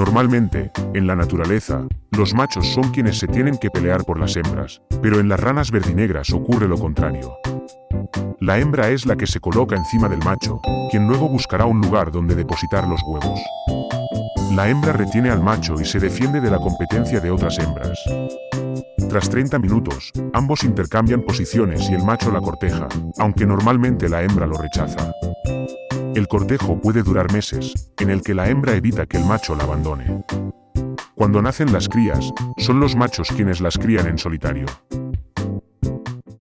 Normalmente, en la naturaleza, los machos son quienes se tienen que pelear por las hembras, pero en las ranas verdinegras ocurre lo contrario. La hembra es la que se coloca encima del macho, quien luego buscará un lugar donde depositar los huevos. La hembra retiene al macho y se defiende de la competencia de otras hembras. Tras 30 minutos, ambos intercambian posiciones y el macho la corteja, aunque normalmente la hembra lo rechaza. El cortejo puede durar meses, en el que la hembra evita que el macho la abandone. Cuando nacen las crías, son los machos quienes las crían en solitario.